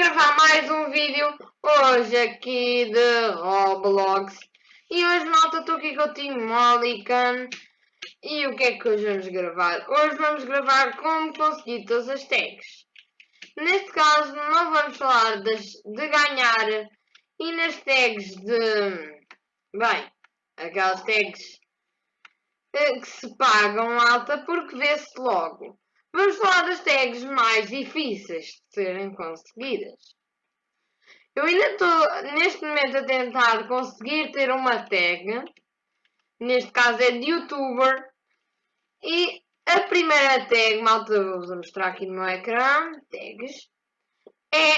gravar mais um vídeo hoje aqui de Roblox. E hoje malta estou aqui com o Team Mollican E o que é que hoje vamos gravar? Hoje vamos gravar como conseguir todas as tags. Neste caso não vamos falar das, de ganhar E nas tags de... Bem, aquelas tags eh, que se pagam alta porque vê-se logo Vamos falar das tags mais difíceis de serem conseguidas. Eu ainda estou neste momento a tentar conseguir ter uma tag. Neste caso é de youtuber. E a primeira tag, malta, vou-vos mostrar aqui no meu ecrã. Tags. É.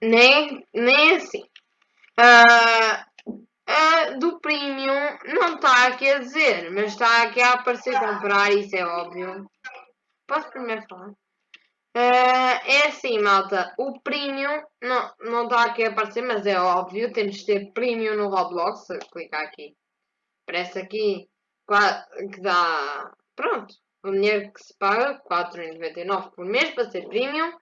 Nem, nem assim. Uh, do Premium não está aqui a dizer, mas está aqui a aparecer comprar, isso é óbvio. Posso primeiro falar? Uh, é assim, malta, o Premium não, não está aqui a aparecer, mas é óbvio, temos de ter Premium no Roblox, clicar aqui. Parece aqui que dá, pronto, o dinheiro que se paga, 4,99 por mês para ser Premium.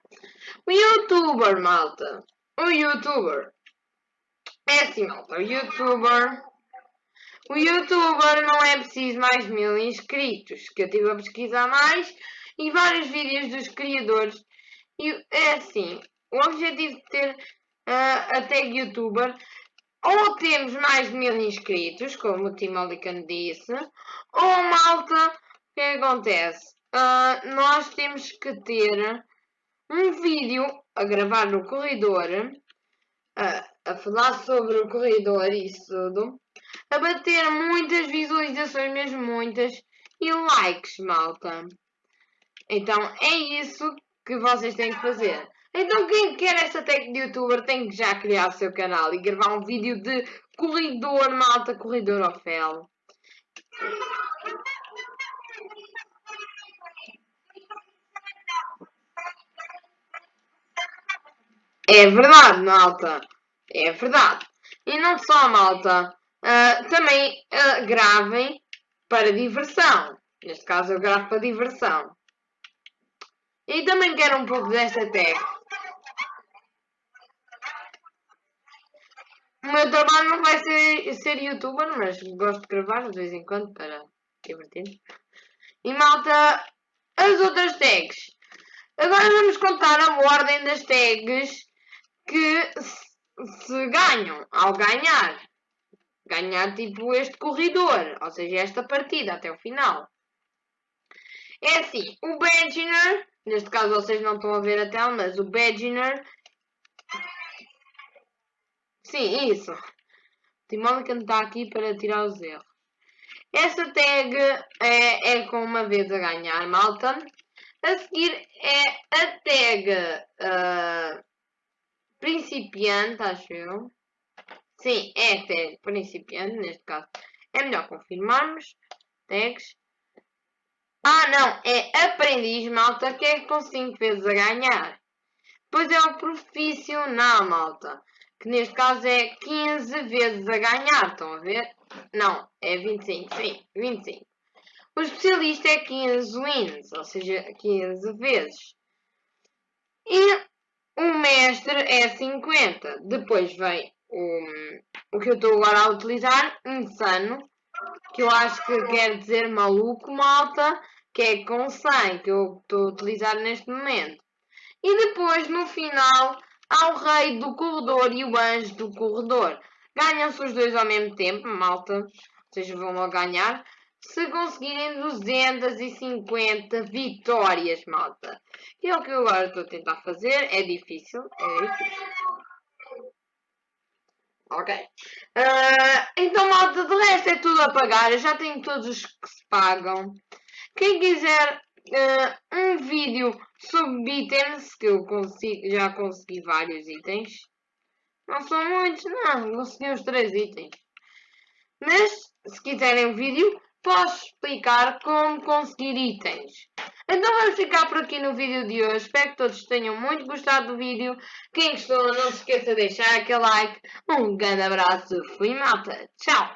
O YouTuber, malta, o YouTuber é assim, o youtuber... O youtuber não é preciso mais mil inscritos, que eu estive a pesquisar mais, e vários vídeos dos criadores. E é assim, o objetivo de ter uh, a tag youtuber, ou temos mais de mil inscritos, como o Tim Olican disse, ou malta, o que acontece? Uh, nós temos que ter um vídeo a gravar no corredor, uh, a falar sobre o corredor e isso tudo, a bater muitas visualizações, mesmo muitas, e likes, malta. Então é isso que vocês têm que fazer. Então quem quer essa técnica de youtuber tem que já criar o seu canal e gravar um vídeo de corredor, malta, corredor ao fel. É verdade, malta. É verdade. E não só, malta. Uh, também uh, gravem para diversão. Neste caso eu gravo para diversão. E também quero um pouco desta técnica. O meu trabalho não vai ser, ser youtuber, mas gosto de gravar de vez em quando para divertir. E malta, as outras tags. Agora vamos contar a ordem das tags que se ganham ao ganhar, ganhar tipo este corredor, ou seja, esta partida até o final. É assim, o Badginer, neste caso vocês não estão a ver a tela, mas o Badginer, sim, isso, Timónica está aqui para tirar os erros. Essa tag é, é com uma vez a ganhar, malta. A seguir é a tag uh, principiante, acho eu. Sim, é tag principiante, neste caso. É melhor confirmarmos. Tags. Ah, não, é aprendiz, malta, que é com 5 vezes a ganhar. Depois é o profissional, malta, que neste caso é 15 vezes a ganhar, estão a ver? Não, é 25, sim, 25. O especialista é 15 wins, ou seja, 15 vezes. E o mestre é 50. Depois vem o, o que eu estou agora a utilizar, insano, que eu acho que quer dizer maluco, malta, que é com 100, que eu estou a utilizar neste momento. E depois, no final, há o rei do corredor e o anjo do corredor. Ganham-se os dois ao mesmo tempo, malta, seja, vão ganhar se conseguirem 250 vitórias, malta. E é o que eu agora estou a tentar fazer. É difícil, é difícil. Ok. Uh, então, malta, de resto é tudo a pagar. Eu já tenho todos os que se pagam. Quem quiser uh, um vídeo sobre itens, que eu consigo, já consegui vários itens. Não são muitos, não. Consegui os três itens. Mas, se quiserem um vídeo, posso explicar como conseguir itens. Então vamos ficar por aqui no vídeo de hoje. Espero que todos tenham muito gostado do vídeo. Quem gostou, não se esqueça de deixar aquele like. Um grande abraço. Fui malta. Tchau.